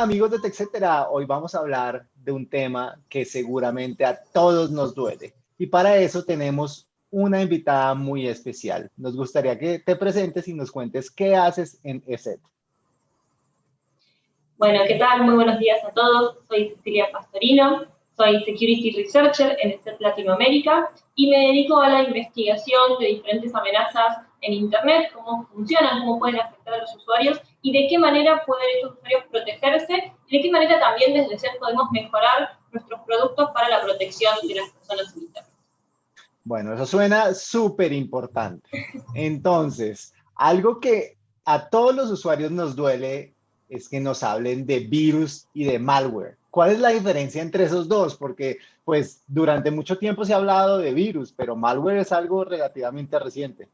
Amigos de TechCetera, hoy vamos a hablar de un tema que seguramente a todos nos duele. Y para eso tenemos una invitada muy especial. Nos gustaría que te presentes y nos cuentes qué haces en ESET. Bueno, ¿qué tal? Muy buenos días a todos. Soy Cecilia Pastorino, soy Security Researcher en ESET Latinoamérica y me dedico a la investigación de diferentes amenazas en Internet, cómo funcionan, cómo pueden afectar a los usuarios y de qué manera pueden estos usuarios protegerse y de qué manera también desde SET podemos mejorar nuestros productos para la protección de las personas en Internet. Bueno, eso suena súper importante. Entonces, algo que a todos los usuarios nos duele es que nos hablen de virus y de malware. ¿Cuál es la diferencia entre esos dos? Porque pues durante mucho tiempo se ha hablado de virus, pero malware es algo relativamente reciente.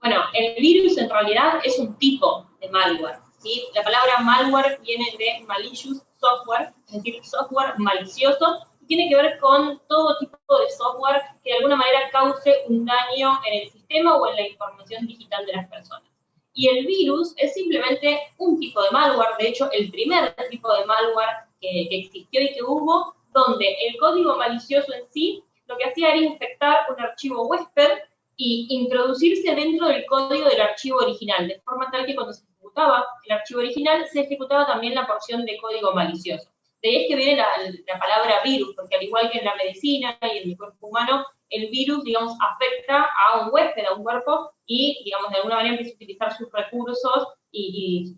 Bueno, el virus en realidad es un tipo de malware. ¿sí? La palabra malware viene de malicious software, es decir, software malicioso, y tiene que ver con todo tipo de software que de alguna manera cause un daño en el sistema o en la información digital de las personas. Y el virus es simplemente un tipo de malware, de hecho, el primer tipo de malware que, que existió y que hubo, donde el código malicioso en sí lo que hacía era infectar un archivo huésped y introducirse dentro del código del archivo original, de forma tal que cuando se ejecutaba el archivo original, se ejecutaba también la porción de código malicioso. De ahí es que viene la, palabra virus, porque al igual que en la medicina y en el cuerpo humano, el virus, digamos, afecta a un huésped, a un cuerpo, y, digamos, de alguna manera empieza a utilizar sus recursos y,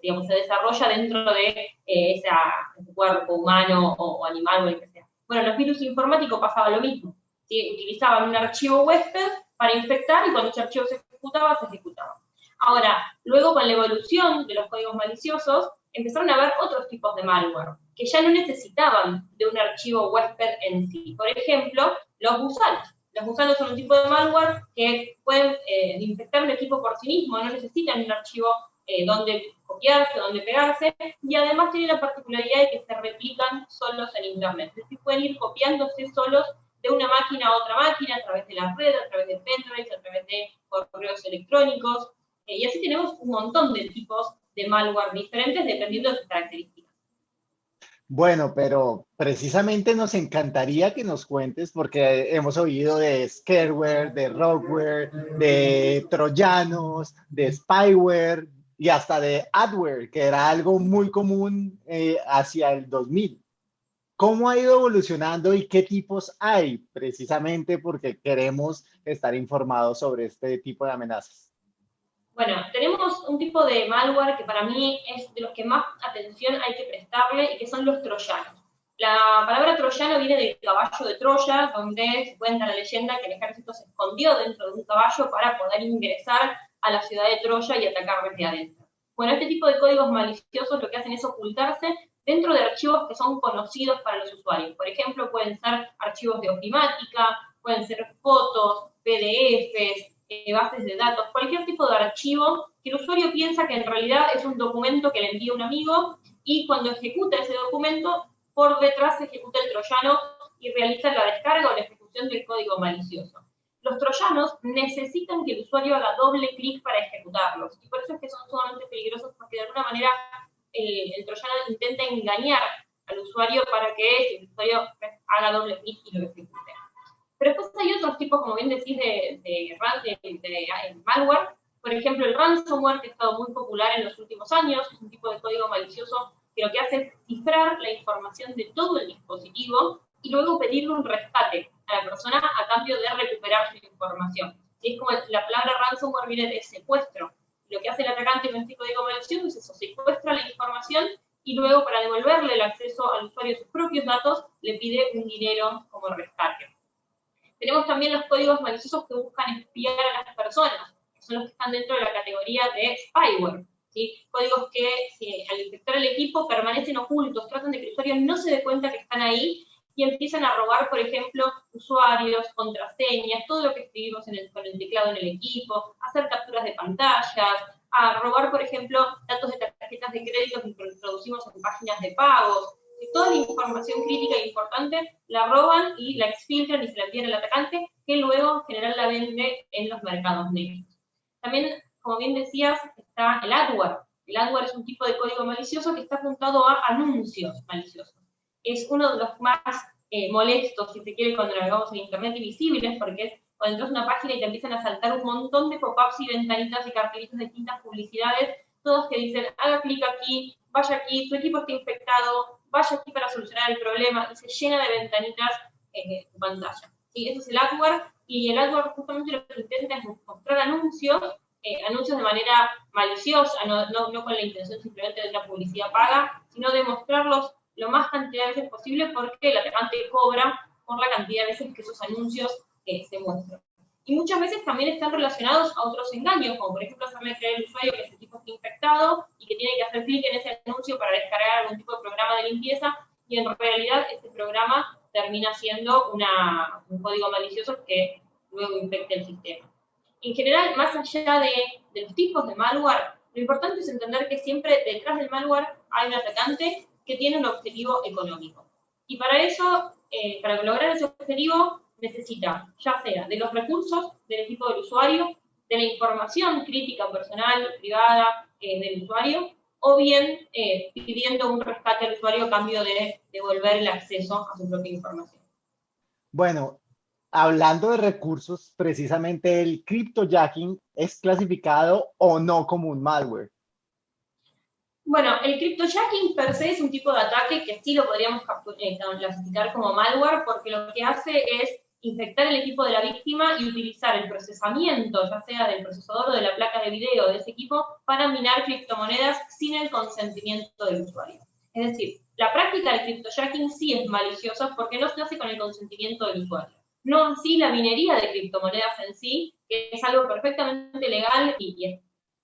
digamos, se desarrolla dentro de eh, ese cuerpo humano o, animal o el que sea. Bueno, los virus informáticos pasaba lo mismo. Utilizaban un archivo huésped para infectar y cuando ese archivo se ejecutaba, se ejecutaba. Ahora, luego con la evolución de los códigos maliciosos, empezaron a haber otros tipos de malware, que ya no necesitaban de un archivo huésped en sí. Por ejemplo, los gusanos. Los gusanos son un tipo de malware que pueden eh, infectar un equipo por sí mismo, no necesitan un archivo eh, donde copiarse, donde pegarse, y además tienen la particularidad de que se replican solos en Internet. Es decir, pueden ir copiándose solos de una máquina a otra máquina, a través de la red, a través de pendrives, a través de correos electrónicos, eh, y así tenemos un montón de tipos de malware diferentes dependiendo de sus características. Bueno, pero precisamente nos encantaría que nos cuentes, porque hemos oído de scareware, de rogueware, de troyanos, de spyware y hasta de adware, que era algo muy común eh, hacia el 2000. ¿Cómo ha ido evolucionando y qué tipos hay? Precisamente porque queremos estar informados sobre este tipo de amenazas. Bueno, tenemos un tipo de malware que para mí es de los que más atención hay que prestarle y que son los troyanos. La palabra troyano viene del caballo de Troya, donde se cuenta la leyenda que el ejército se escondió dentro de un caballo para poder ingresar a la ciudad de Troya y atacar desde adentro. Bueno, este tipo de códigos maliciosos lo que hacen es ocultarse dentro de archivos que son conocidos para los usuarios. Por ejemplo, pueden ser archivos de ofimática, pueden ser fotos, PDFs, eh, bases de datos, cualquier tipo de archivo que el usuario piensa que en realidad es un documento que le envía un amigo y cuando ejecuta ese documento, por detrás ejecuta el troyano y realiza la descarga o la ejecución del código malicioso. Los troyanos necesitan que el usuario haga doble clic para ejecutarlos y por eso es que son sumamente peligrosos porque de alguna manera eh, el troyano intenta engañar al usuario para que el usuario haga doble clic y lo ejecute. Pero después hay otros tipos, como bien decís, de, de, de, malware. Por ejemplo, el ransomware, que ha estado muy popular en los últimos años, es un tipo de código malicioso que lo que hace es cifrar la información de todo el dispositivo y luego pedirle un rescate a la persona a cambio de recuperar su información. Y es como la palabra ransomware viene de secuestro, lo que hace el atacante con este código malicioso es eso, secuestra la información y luego para devolverle el acceso al usuario a sus propios datos, le pide un dinero como rescate. Tenemos también los códigos maliciosos que buscan espiar a las personas, que son los que están dentro de la categoría de spyware. ¿sí? Códigos que al infectar el equipo permanecen ocultos, tratan de que el usuario no se dé cuenta que están ahí y empiezan a robar, por ejemplo, usuarios, contraseñas, todo lo que escribimos con el teclado en el equipo, hacer capturas de pantallas, a robar, por ejemplo, datos de tarjetas de crédito que introducimos en páginas de pagos. Toda la información crítica e importante la roban y la exfiltran y se la envían al atacante, que luego en general la vende en los mercados negros. También, como bien decías, está el adware. El adware es un tipo de código malicioso que está apuntado a anuncios maliciosos. Es uno de los más eh, molestos, si se quiere, cuando navegamos en Internet y visibles, porque es cuando entras a una página y te empiezan a saltar un montón de pop-ups y ventanitas y cartelitos de distintas publicidades, todos que dicen, haga clic aquí, vaya aquí, tu equipo está infectado, vaya aquí para solucionar el problema, y se llena de ventanitas en tu pantalla. ¿Sí? Eso es el AdWord, y el AdWord justamente lo que intenta es mostrar anuncios, eh, anuncios de manera maliciosa, no, no, con la intención simplemente de una publicidad paga, sino de mostrarlos lo más cantidad de veces posible porque el atacante cobra por la cantidad de veces que esos anuncios eh, se muestran. Y muchas veces también están relacionados a otros engaños, como por ejemplo hacerle creer al usuario que ese tipo está infectado y que tiene que hacer clic en ese anuncio para descargar algún tipo de programa de limpieza, y en realidad ese programa termina siendo una, un código malicioso que luego infecta el sistema. En general, más allá de, de los tipos de malware, lo importante es entender que siempre detrás del malware hay un atacante que tiene un objetivo económico. Y para eso, eh, para lograr ese objetivo, necesita ya sea de los recursos del equipo del usuario, de la información crítica personal, privada eh, del usuario, o bien eh, pidiendo un rescate al usuario a cambio de devolver el acceso a su propia información. Bueno, hablando de recursos, precisamente el cryptojacking es clasificado o no como un malware. Bueno, el cryptojacking per se es un tipo de ataque que sí lo podríamos eh, clasificar como malware porque lo que hace es infectar el equipo de la víctima y utilizar el procesamiento, ya sea del procesador o de la placa de video de ese equipo, para minar criptomonedas sin el consentimiento del usuario. Es decir, la práctica del cryptojacking sí es maliciosa porque no se hace con el consentimiento del usuario. No así la minería de criptomonedas en sí, que es algo perfectamente legal y,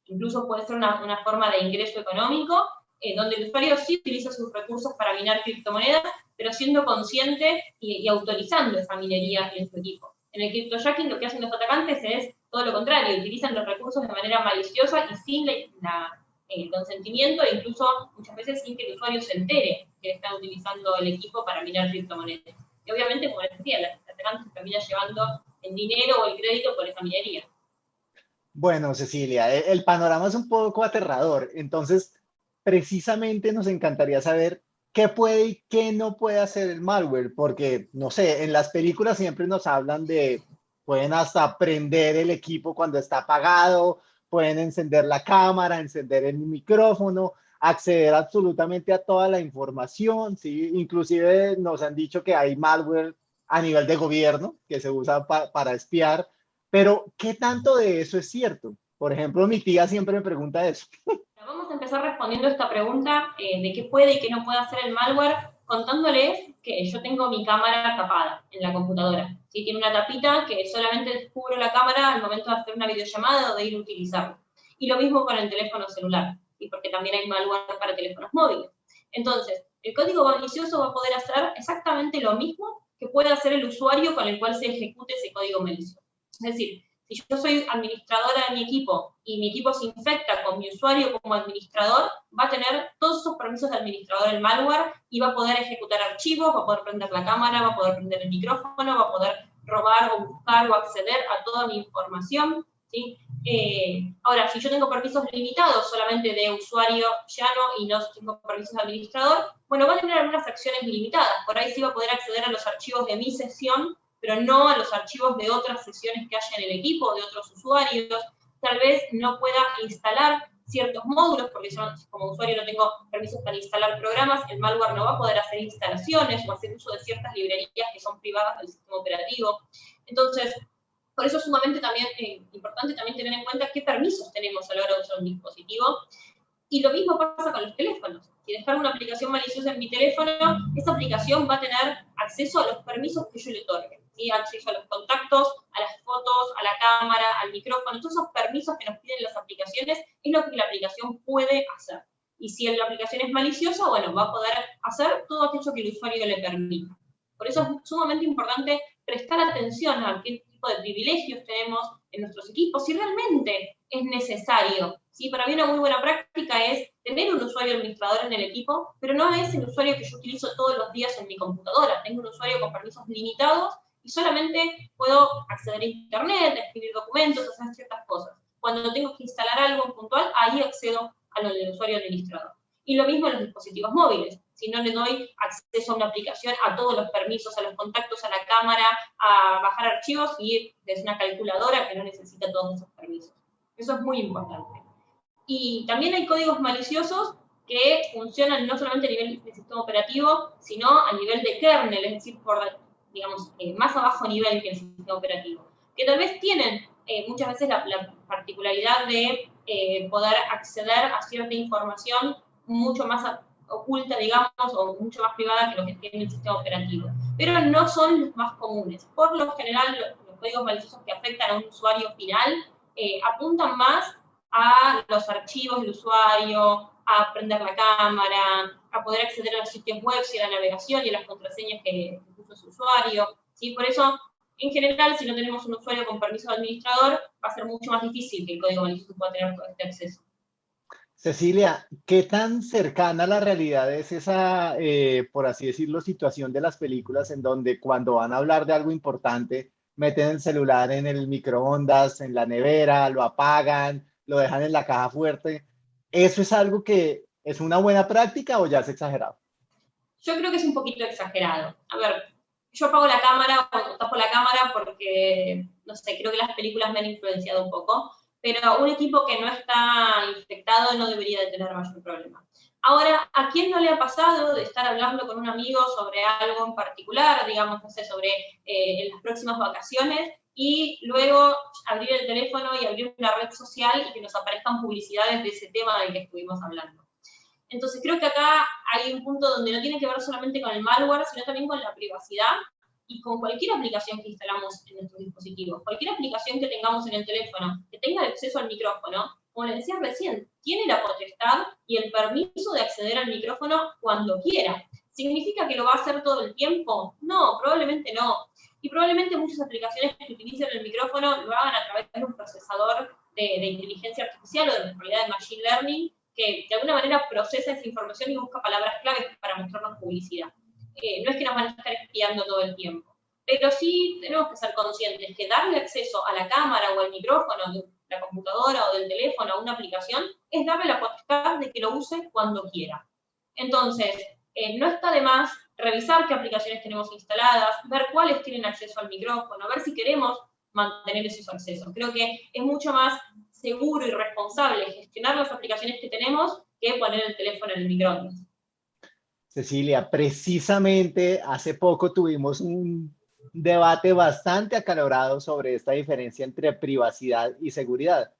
incluso puede ser una, forma de ingreso económico, eh, donde el usuario sí utiliza sus recursos para minar criptomonedas, pero siendo consciente y, autorizando esa minería en su equipo. En el cryptojacking lo que hacen los atacantes es todo lo contrario, utilizan los recursos de manera maliciosa y sin el consentimiento e incluso muchas veces sin que el usuario se entere que están utilizando el equipo para minar criptomonedas. Y obviamente, como les decía, los atacantes terminan llevando el dinero o el crédito por esa minería. Bueno, Cecilia, e, el panorama es un poco aterrador. Entonces, precisamente nos encantaría saber qué puede y qué no puede hacer el malware, porque, no sé, en las películas siempre nos hablan de, pueden hasta prender el equipo cuando está apagado, pueden encender la cámara, encender el micrófono, acceder absolutamente a toda la información, ¿sí? Inclusive nos han dicho que hay malware a nivel de gobierno que se usa para espiar, pero ¿qué tanto de eso es cierto? Por ejemplo, mi tía siempre me pregunta eso. Vamos a empezar respondiendo esta pregunta eh, de qué puede y qué no puede hacer el malware, contándoles que yo tengo mi cámara tapada en la computadora. ¿sí? Tiene una tapita que solamente descubro la cámara al momento de hacer una videollamada o de ir a utilizarla. Y lo mismo con el teléfono celular, ¿sí? porque también hay malware para teléfonos móviles. Entonces, el código malicioso va a poder hacer exactamente lo mismo que puede hacer el usuario con el cual se ejecute ese código malicioso. Es decir, si yo soy administradora de mi equipo y mi equipo se infecta con mi usuario como administrador, va a tener todos esos permisos de administrador el malware y va a poder ejecutar archivos, va a poder prender la cámara, va a poder prender el micrófono, va a poder robar o buscar o acceder a toda mi información. ¿sí? Eh, ahora, si yo tengo permisos limitados solamente de usuario llano y no tengo permisos de administrador, bueno, va a tener algunas acciones limitadas. Por ahí sí va a poder acceder a los archivos de mi sesión pero no a los archivos de otras sesiones que haya en el equipo, de otros usuarios. Tal vez no pueda instalar ciertos módulos, porque yo como usuario no tengo permisos para instalar programas, el malware no va a poder hacer instalaciones o hacer uso de ciertas librerías que son privadas del sistema operativo. Entonces, por eso es sumamente también eh, importante también tener en cuenta qué permisos tenemos a la hora de usar un dispositivo. Y lo mismo pasa con los teléfonos. Si descargo una aplicación maliciosa en mi teléfono, esa aplicación va a tener acceso a los permisos que yo le otorgue acceso a los contactos, a las fotos, a la cámara, al micrófono, todos esos permisos que nos piden las aplicaciones es lo que la aplicación puede hacer. Y si la aplicación es maliciosa, bueno, va a poder hacer todo aquello que el usuario le permita. Por eso es sumamente importante prestar atención a qué tipo de privilegios tenemos en nuestros equipos, si realmente es necesario. ¿sí? Para mí una muy buena práctica es tener un usuario administrador en el equipo, pero no es el usuario que yo utilizo todos los días en mi computadora. Tengo un usuario con permisos limitados solamente puedo acceder a internet, escribir documentos, hacer ciertas cosas. Cuando tengo que instalar algo puntual, ahí accedo a lo del usuario administrador. Y lo mismo en los dispositivos móviles. Si no le doy acceso a una aplicación, a todos los permisos, a los contactos, a la cámara, a bajar archivos, y es una calculadora que no necesita todos esos permisos. Eso es muy importante. Y también hay códigos maliciosos que funcionan no solamente a nivel de sistema operativo, sino a nivel de kernel, es decir, por, digamos, eh, más abajo nivel que el sistema operativo, que tal vez tienen eh, muchas veces la, particularidad de eh, poder acceder a cierta información mucho más oculta, digamos, o mucho más privada que lo que tiene el sistema operativo. Pero no son los más comunes. Por lo general, los, códigos maliciosos que afectan a un usuario final apuntan más a los archivos del usuario, a prender la cámara, a poder acceder a los sitios web y a la navegación y a las contraseñas que, puso su usuario. ¿sí? Por eso, en general, si no tenemos un usuario con permiso de administrador, va a ser mucho más difícil que el código malicioso pueda tener este acceso. Cecilia, ¿qué tan cercana a la realidad es esa, eh, por así decirlo, situación de las películas en donde cuando van a hablar de algo importante, meten el celular en el microondas, en la nevera, lo apagan, lo dejan en la caja fuerte? ¿Eso es algo que es una buena práctica o ya es exagerado? Yo creo que es un poquito exagerado. A ver, yo apago la cámara o tapo la cámara porque, no sé, creo que las películas me han influenciado un poco, pero un equipo que no está infectado no debería de tener mayor problema. Ahora, ¿a quién no le ha pasado de estar hablando con un amigo sobre algo en particular, digamos, no sé, sobre eh, las próximas vacaciones, y luego abrir el teléfono y abrir una red social y que nos aparezcan publicidades de ese tema del que estuvimos hablando. Entonces creo que acá hay un punto donde no tiene que ver solamente con el malware, sino también con la privacidad y con cualquier aplicación que instalamos en nuestros dispositivos. Cualquier aplicación que tengamos en el teléfono, que tenga acceso al micrófono, como le decía recién, tiene la potestad y el permiso de acceder al micrófono cuando quiera. ¿Significa que lo va a hacer todo el tiempo? No, probablemente no. Y probablemente muchas aplicaciones que utilicen el micrófono lo hagan a través de un procesador de, inteligencia artificial o de realidad de machine learning que de alguna manera procesa esa información y busca palabras claves para mostrarnos publicidad. Eh, no es que nos van a estar espiando todo el tiempo, pero sí tenemos que ser conscientes que darle acceso a la cámara o al micrófono de la computadora o del teléfono a una aplicación es darle la potestad de que lo use cuando quiera. Entonces, eh, no está de más revisar qué aplicaciones tenemos instaladas, ver cuáles tienen acceso al micrófono, ver si queremos mantener esos accesos. Creo que es mucho más seguro y responsable gestionar las aplicaciones que tenemos que poner el teléfono en el micrófono. Cecilia, precisamente hace poco tuvimos un debate bastante acalorado sobre esta diferencia entre privacidad y seguridad,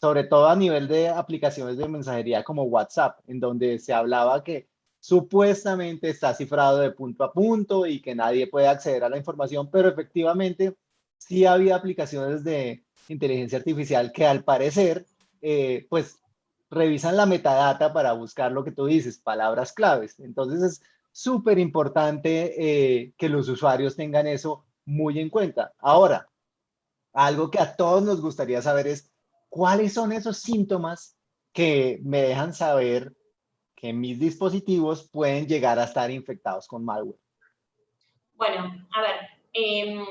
sobre todo a nivel de aplicaciones de mensajería como WhatsApp, en donde se hablaba que supuestamente está cifrado de punto a punto y que nadie puede acceder a la información, pero efectivamente sí había aplicaciones de inteligencia artificial que al parecer, eh, pues, revisan la metadata para buscar lo que tú dices, palabras claves. Entonces es súper importante eh, que los usuarios tengan eso muy en cuenta. Ahora, algo que a todos nos gustaría saber es, ¿cuáles son esos síntomas que me dejan saber que mis dispositivos pueden llegar a estar infectados con malware? Bueno, a ver, em,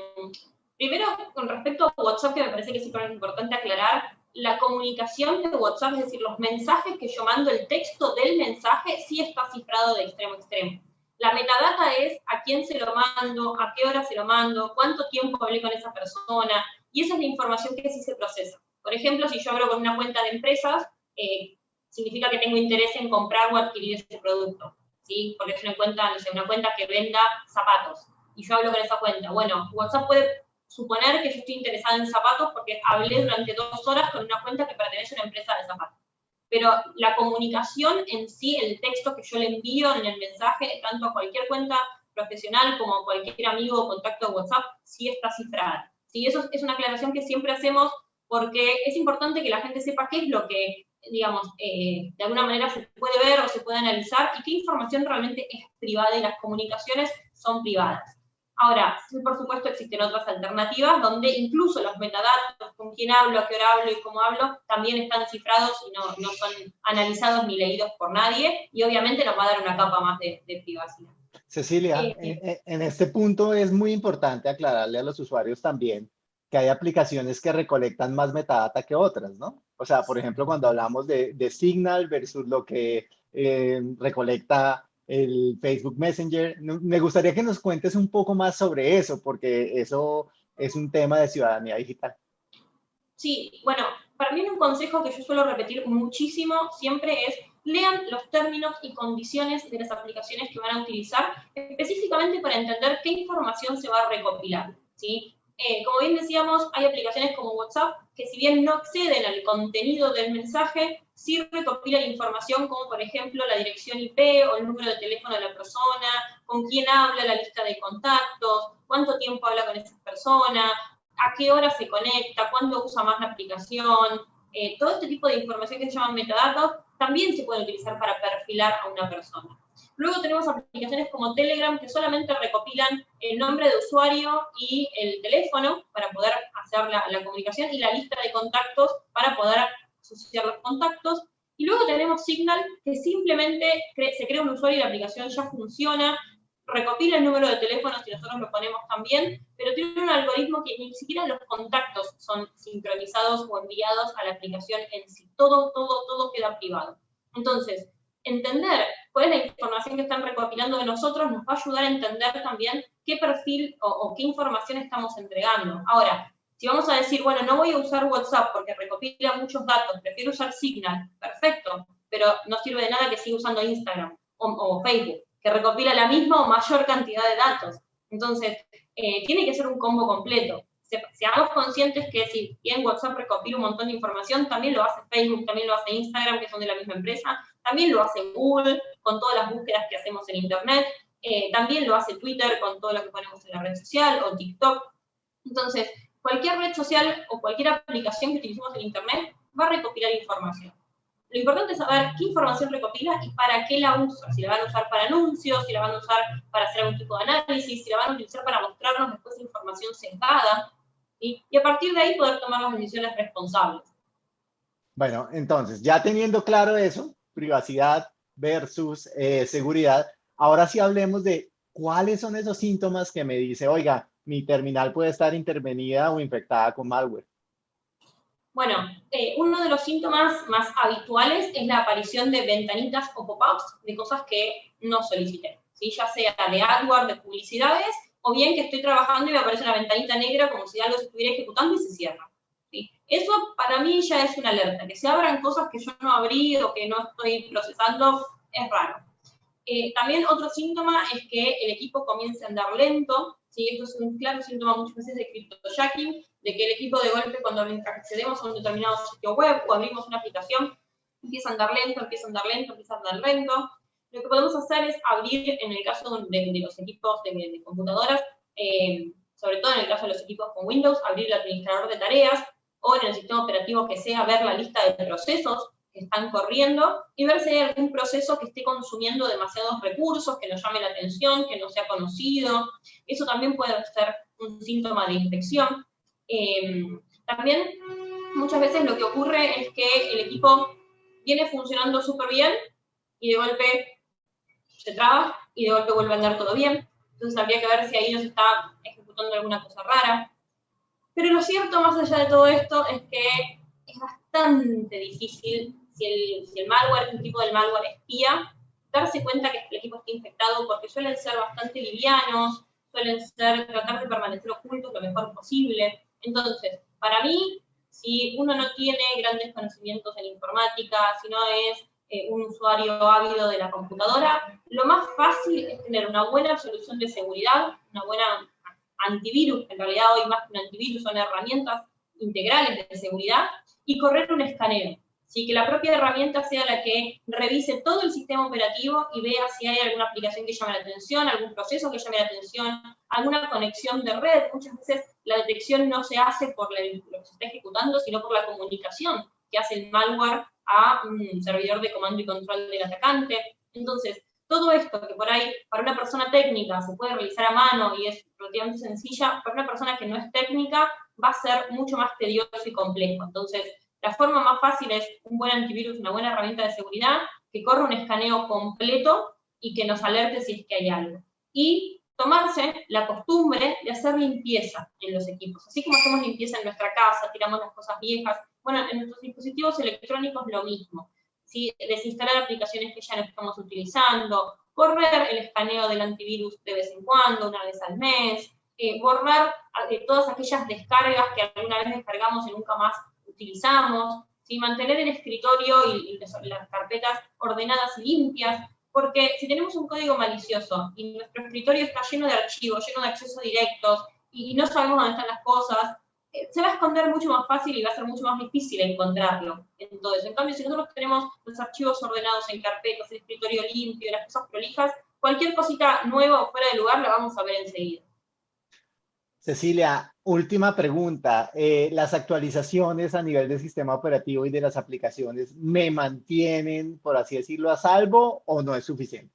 primero con respecto a WhatsApp, que me parece que es importante aclarar, la comunicación de WhatsApp, es decir, los mensajes que yo mando, el texto del mensaje, sí está cifrado de extremo a extremo. La metadata es a quién se lo mando, a qué hora se lo mando, cuánto tiempo hablé con esa persona, y esa es la información que sí se procesa. Por ejemplo, si yo abro con una cuenta de empresas, eh, significa que tengo interés en comprar o adquirir ese producto, ¿sí? Porque es una cuenta, no sé, una cuenta que venda zapatos, y yo hablo con esa cuenta. Bueno, WhatsApp puede suponer que yo estoy interesada en zapatos porque hablé durante dos horas con una cuenta que pertenece a una empresa de zapatos. Pero la comunicación en sí, el texto que yo le envío en el mensaje, tanto a cualquier cuenta profesional como a cualquier amigo o contacto de WhatsApp, sí está cifrada. Sí, eso es una aclaración que siempre hacemos porque es importante que la gente sepa qué es lo que digamos, eh, de alguna manera se puede ver o se puede analizar y qué información realmente es privada y las comunicaciones son privadas. Ahora, sí, por supuesto, existen otras alternativas donde incluso los metadatos, con quién hablo, a qué hora hablo y cómo hablo, también están cifrados y no, no son analizados ni leídos por nadie y obviamente nos va a dar una capa más de, privacidad. Cecilia, en, en este punto es muy importante aclararle a los usuarios también que hay aplicaciones que recolectan más metadata que otras, ¿no? O sea, por ejemplo, cuando hablamos de, Signal versus lo que eh, recolecta el Facebook Messenger, me gustaría que nos cuentes un poco más sobre eso, porque eso es un tema de ciudadanía digital. Sí, bueno, para mí un consejo que yo suelo repetir muchísimo siempre es lean los términos y condiciones de las aplicaciones que van a utilizar, específicamente para entender qué información se va a recopilar. ¿sí? Eh, como bien decíamos, hay aplicaciones como WhatsApp que si bien no acceden al contenido del mensaje, sí recopilan información como por ejemplo la dirección IP o el número de teléfono de la persona, con quién habla, la lista de contactos, cuánto tiempo habla con esa persona, a qué hora se conecta, cuándo usa más la aplicación, eh, todo este tipo de información que se llaman metadatos también se puede utilizar para perfilar a una persona. Luego tenemos aplicaciones como Telegram que solamente recopilan el nombre de usuario y el teléfono para poder hacer la, la comunicación y la lista de contactos para poder asociar los contactos. Y luego tenemos Signal, que simplemente se crea un usuario y la aplicación ya funciona, recopila el número de teléfono si nosotros lo ponemos también, pero tiene un algoritmo que ni siquiera los contactos son sincronizados o enviados a la aplicación en sí. Todo, todo, todo queda privado. Entonces, entender cuál es la información que están recopilando de nosotros nos va a ayudar a entender también qué perfil o, qué información estamos entregando. Ahora, si vamos a decir, bueno, no voy a usar WhatsApp porque recopila muchos datos, prefiero usar Signal, perfecto, pero no sirve de nada que siga usando Instagram o, Facebook, que recopila la misma o mayor cantidad de datos. Entonces, eh, tiene que ser un combo completo seamos conscientes que si bien WhatsApp recopila un montón de información, también lo hace Facebook, también lo hace Instagram, que son de la misma empresa, también lo hace Google con todas las búsquedas que hacemos en Internet, eh, también lo hace Twitter con todo lo que ponemos en la red social o TikTok. Entonces, cualquier red social o cualquier aplicación que utilicemos en Internet va a recopilar información. Lo importante es saber qué información recopila y para qué la usa. Si la van a usar para anuncios, si la van a usar para hacer algún tipo de análisis, si la van a utilizar para mostrarnos después información sentada, y a partir de ahí poder tomar las decisiones responsables. Bueno, entonces, ya teniendo claro eso, privacidad versus eh, seguridad, ahora sí hablemos de cuáles son esos síntomas que me dice, oiga, mi terminal puede estar intervenida o infectada con malware. Bueno, eh, uno de los síntomas más habituales es la aparición de ventanitas o pop-ups de cosas que no solicité, ¿sí? ya sea de AdWords, de publicidades o bien que estoy trabajando y me aparece una ventanita negra como si algo se estuviera ejecutando y se cierra. Eso para mí ya es una alerta, que se abran cosas que yo no abrí o que no estoy procesando es raro. Eh, también otro síntoma es que el equipo comience a andar lento, ¿sí? esto es un claro síntoma muchas veces de cryptojacking, de que el equipo de golpe cuando accedemos a un determinado sitio web o abrimos una aplicación, empieza a andar lento, empieza a andar lento, empieza a andar lento, lo que podemos hacer es abrir, en el caso de, los equipos de, computadoras, eh, sobre todo en el caso de los equipos con Windows, abrir el administrador de tareas, o en el sistema operativo que sea, ver la lista de procesos que están corriendo y ver si hay algún proceso que esté consumiendo demasiados recursos, que nos llame la atención, que no sea conocido. Eso también puede ser un síntoma de infección. Eh, también muchas veces lo que ocurre es que el equipo viene funcionando súper bien y de golpe se traba y de golpe vuelve a andar todo bien. Entonces habría que ver si ahí nos está ejecutando alguna cosa rara. Pero lo cierto, más allá de todo esto, es que es bastante difícil, si el, si el malware, un tipo del malware espía, darse cuenta que el equipo está infectado porque suelen ser bastante livianos, suelen ser tratar de permanecer ocultos lo mejor posible. Entonces, para mí, si uno no tiene grandes conocimientos en informática, si no es eh, un usuario ávido de la computadora, lo más fácil es tener una buena solución de seguridad, una buena antivirus, en realidad hoy más que un antivirus son herramientas integrales de seguridad, y correr un escaneo. Así que la propia herramienta sea la que revise todo el sistema operativo y vea si hay alguna aplicación que llame la atención, algún proceso que llame la atención, alguna conexión de red. Muchas veces la detección no se hace por lo que se está ejecutando, sino por la comunicación que hace el malware a un servidor de comando y control del atacante. Entonces, todo esto que por ahí para una persona técnica se puede realizar a mano y es relativamente sencilla, para una persona que no es técnica va a ser mucho más tedioso y complejo. Entonces, la forma más fácil es un buen antivirus, una buena herramienta de seguridad que corra un escaneo completo y que nos alerte si es que hay algo. Y tomarse la costumbre de hacer limpieza en los equipos. Así como hacemos limpieza en nuestra casa, tiramos las cosas viejas, bueno, en nuestros dispositivos electrónicos lo mismo. ¿sí? Desinstalar aplicaciones que ya no estamos utilizando, correr el escaneo del antivirus de vez en cuando, una vez al mes, eh, borrar eh, todas aquellas descargas que alguna vez descargamos y nunca más utilizamos, ¿sí? mantener el escritorio y, las carpetas ordenadas y limpias, porque si tenemos un código malicioso y nuestro escritorio está lleno de archivos, lleno de accesos directos, y no sabemos dónde están las cosas, eh, se va a esconder mucho más fácil y va a ser mucho más difícil encontrarlo en todo eso. En cambio, si nosotros tenemos los archivos ordenados en carpetas, el escritorio limpio, las cosas prolijas, cualquier cosita nueva o fuera de lugar la vamos a ver enseguida. Cecilia, última pregunta. Eh, ¿Las actualizaciones a nivel del sistema operativo y de las aplicaciones me mantienen, por así decirlo, a salvo o no es suficiente?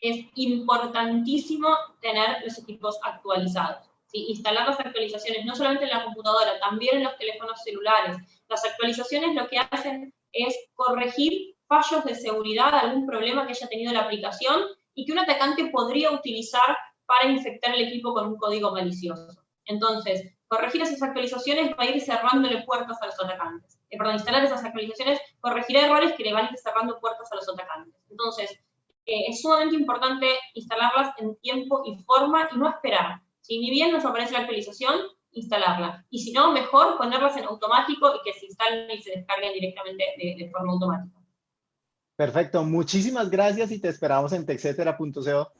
Es importantísimo tener los equipos actualizados. Instalar las actualizaciones, no solamente en la computadora, también en los teléfonos celulares. Las actualizaciones lo que hacen es corregir fallos de seguridad, algún problema que haya tenido la aplicación y que un atacante podría utilizar para infectar el equipo con un código malicioso. Entonces, corregir esas actualizaciones va a ir cerrándole puertas a los atacantes. Eh, perdón, instalar esas actualizaciones corregirá errores que le van a ir cerrando puertas a los atacantes. Entonces, eh, es sumamente importante instalarlas en tiempo y forma y no esperar. Si ni bien nos aparece la actualización, instalarla. Y si no, mejor ponerlas en automático y que se instalen y se descarguen directamente de, forma automática. Perfecto, muchísimas gracias y te esperamos en texetera.co.